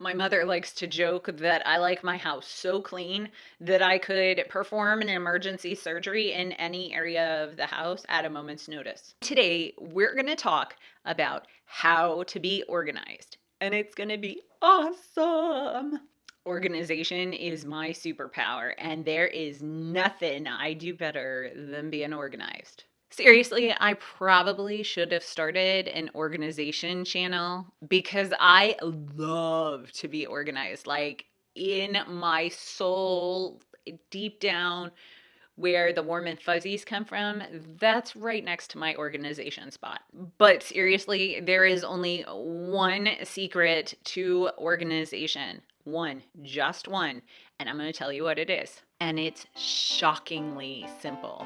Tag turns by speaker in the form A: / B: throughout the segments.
A: My mother likes to joke that I like my house so clean that I could perform an emergency surgery in any area of the house at a moment's notice. Today, we're going to talk about how to be organized, and it's going to be awesome. Organization is my superpower, and there is nothing I do better than being organized. Seriously, I probably should have started an organization channel because I love to be organized. Like in my soul, deep down, where the warm and fuzzies come from, that's right next to my organization spot. But seriously, there is only one secret to organization. One, just one. And I'm going to tell you what it is. And it's shockingly simple.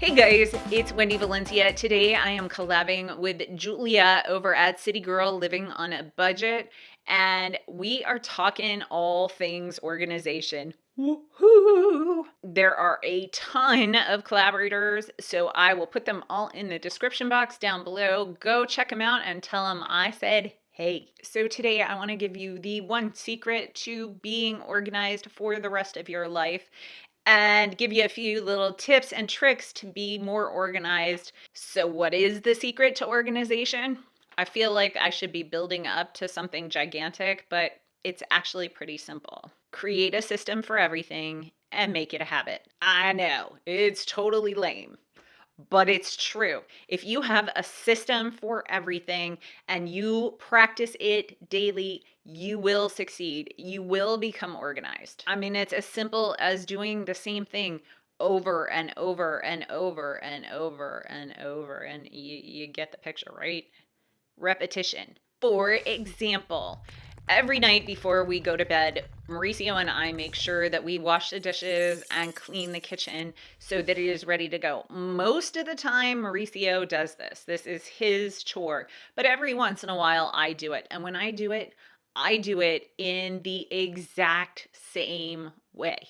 A: Hey guys, it's Wendy Valencia. Today I am collabing with Julia over at City Girl Living on a Budget, and we are talking all things organization. Woohoo! There are a ton of collaborators, so I will put them all in the description box down below. Go check them out and tell them I said Hey, so today I want to give you the one secret to being organized for the rest of your life and give you a few little tips and tricks to be more organized. So, what is the secret to organization? I feel like I should be building up to something gigantic, but it's actually pretty simple. Create a system for everything and make it a habit. I know, it's totally lame but it's true. If you have a system for everything and you practice it daily, you will succeed. You will become organized. I mean, it's as simple as doing the same thing over and over and over and over and over. And you, you get the picture, right? Repetition. For example, every night before we go to bed, Mauricio and I make sure that we wash the dishes and clean the kitchen so that it is ready to go. Most of the time, Mauricio does this. This is his chore. But every once in a while, I do it. And when I do it, I do it in the exact same way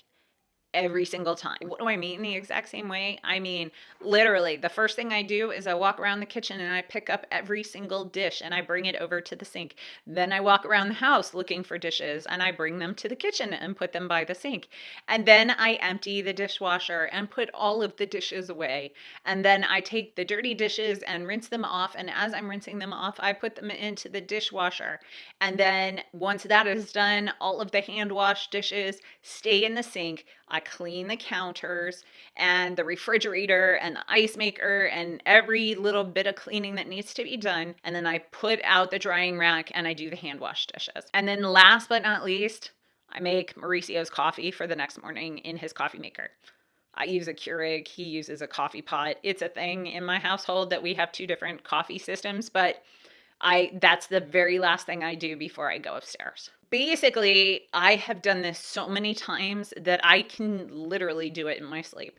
A: every single time. What do I mean the exact same way? I mean, literally, the first thing I do is I walk around the kitchen and I pick up every single dish and I bring it over to the sink. Then I walk around the house looking for dishes and I bring them to the kitchen and put them by the sink. And then I empty the dishwasher and put all of the dishes away. And then I take the dirty dishes and rinse them off. And as I'm rinsing them off, I put them into the dishwasher. And then once that is done, all of the hand wash dishes stay in the sink. Clean the counters and the refrigerator and the ice maker and every little bit of cleaning that needs to be done. And then I put out the drying rack and I do the hand wash dishes. And then last but not least, I make Mauricio's coffee for the next morning in his coffee maker. I use a Keurig, he uses a coffee pot. It's a thing in my household that we have two different coffee systems, but I that's the very last thing I do before I go upstairs. Basically, I have done this so many times that I can literally do it in my sleep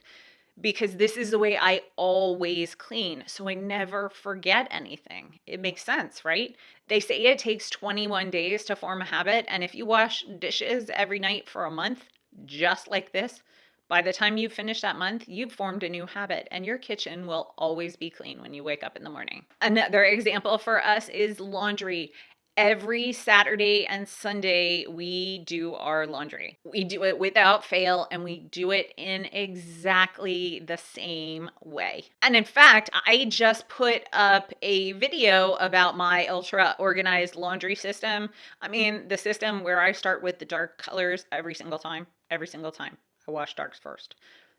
A: because this is the way I always clean. So I never forget anything. It makes sense, right? They say it takes 21 days to form a habit. And if you wash dishes every night for a month, just like this, by the time you finish that month, you've formed a new mm-hmm. habit and your kitchen will always be clean when you wake up in the morning. Another example for us is laundry. Every Saturday and Sunday, we do our laundry. We do it without fail and we do it in exactly the same way. And in fact, I just put up a video about my ultra organized laundry system. I mean, the system where I start with the dark colors every single time, every single time. I wash darks first.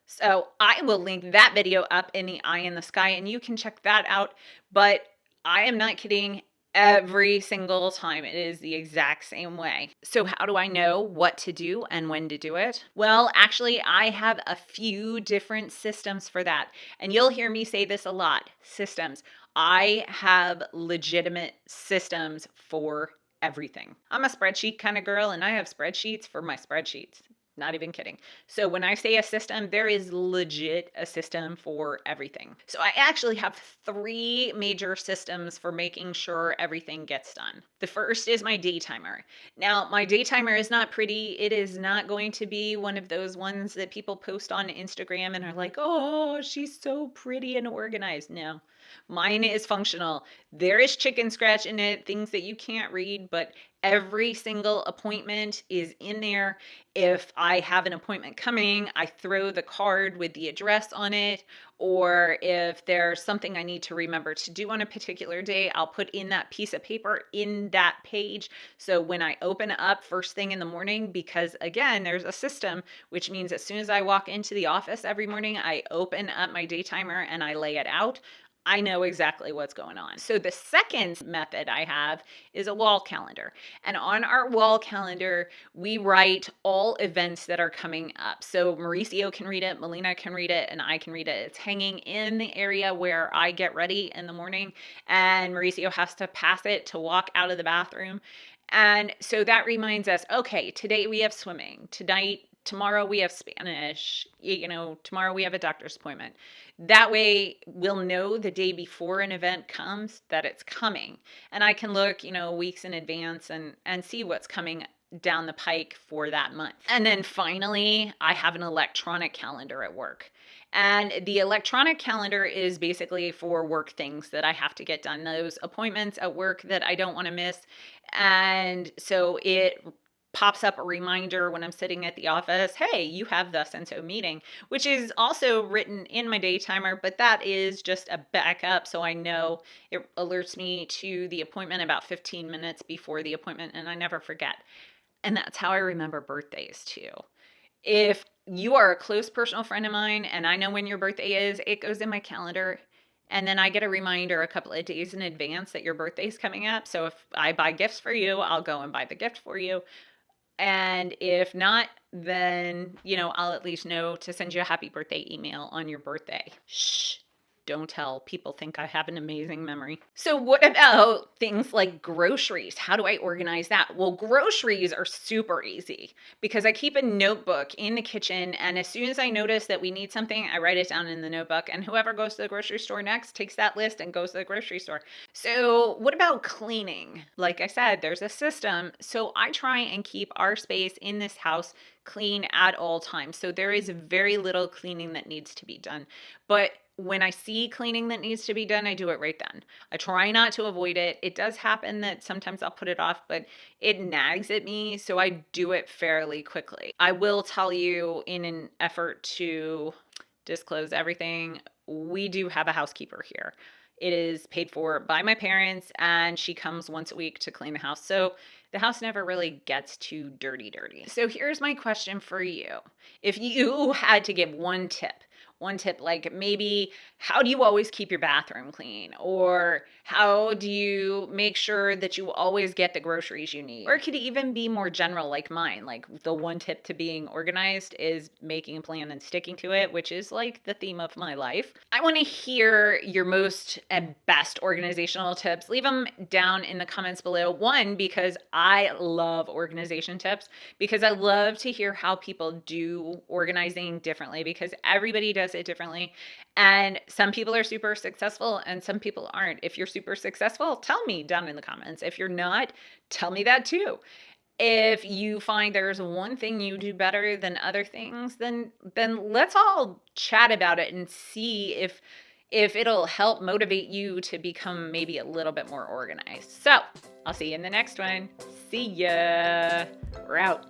A: So I will link that video up in the eye in the sky and you can check that out. But I am not kidding every single time. It is the exact same way. So how do I know what to do and when to do it? Well, actually, I have a few different systems for that. And you'll hear me say this a lot, systems. I have legitimate systems for everything. I'm a spreadsheet kind of girl and I have spreadsheets for my spreadsheets. Not even kidding. So when I say a system, there is legit a system for everything. So I actually have three major systems for making sure everything gets done. The first is my day timer. Now, my day timer is not pretty. It is not going to be one of those ones that people post on Instagram and are like, oh, she's so pretty and organized. No, mine is functional. There is chicken scratch in it, things that you can't read, but every single appointment is in there. If I have an appointment coming, I throw the card with the address on it. Or if there's something I need to remember to do on a particular day, I'll put in that piece of paper in that page. So when I open up first thing in the morning, because again, there's a system, which means as soon as I walk into the office every morning, I open up my day timer and I lay it out. I know exactly what's going on. So the second method I have is a wall calendar. And on our wall calendar, we write all events that are coming up. So Mauricio can read it, Melina can read it, and I can read it. It's hanging in the area where I get ready in the morning, and Mauricio has to pass it to walk out of the bathroom. And so that reminds us, okay, today we have swimming. Tonight tomorrow we have Spanish, you know, tomorrow we have a doctor's appointment. That way we'll know the day before an event comes that it's coming. And I can look, you know, weeks in advance and and see what's coming down the pike for that month. And then finally, I have an electronic calendar at work. And the electronic calendar is basically for work things that I have to get done, those appointments at work that I don't want to miss. And so it pops up a reminder when I'm sitting at the office, hey, you have and so meeting, which is also written in my day timer, but that is just a backup. So I know it alerts me to the appointment about 15 minutes before the appointment and I never forget. And that's how I remember birthdays too. If you are a close personal friend of mine and I know when your birthday is, it goes in my calendar and then I get a reminder a couple of days in advance that your birthday is coming up. So if I buy gifts for you, I'll go and buy the gift for you. And if not, then, you know, I'll at least know to send you a happy birthday email on your birthday. Shh don't tell. People think I have an amazing memory. So, what about things like groceries? How do I organize that? Well, groceries are super easy because I keep a notebook in the kitchen. And as soon as I notice that we need something, I write it down in the notebook. And whoever goes to the grocery store next takes that list and goes to the grocery store. So, what about cleaning? Like I said, there's a system. So, I try and keep our space in this house clean at all times. So, there is very little cleaning that needs to be done. But when I see cleaning that needs to be done, I do it right then. I try not to avoid it. It does happen that sometimes I'll put it off, but it nags at me, so I do it fairly quickly. I will tell you in an effort to disclose everything, we do have a housekeeper here. It is paid for by my parents, and she comes once a week to clean the house. So the house never really gets too dirty, dirty. So here's my question for you. If you had to give one tip, one tip like maybe how do you always keep your bathroom clean? or how do you make sure that you always get the groceries you need or it could even be more general like mine like the one tip to being organized is making a plan and sticking to it which is like the theme of my life i want to hear your most and best organizational tips leave them down in the comments below one because i love organization tips because i love to hear how people do organizing differently because everybody does it differently. And some people are super successful and some people aren't. If you're super successful, tell me down in the comments. If you're not, tell me that too. If you find there's one thing you do better than other things, then then let's all chat about it and see if if it'll help motivate you to become maybe a little bit more organized. So, I'll see you in the next one. See ya. We're out.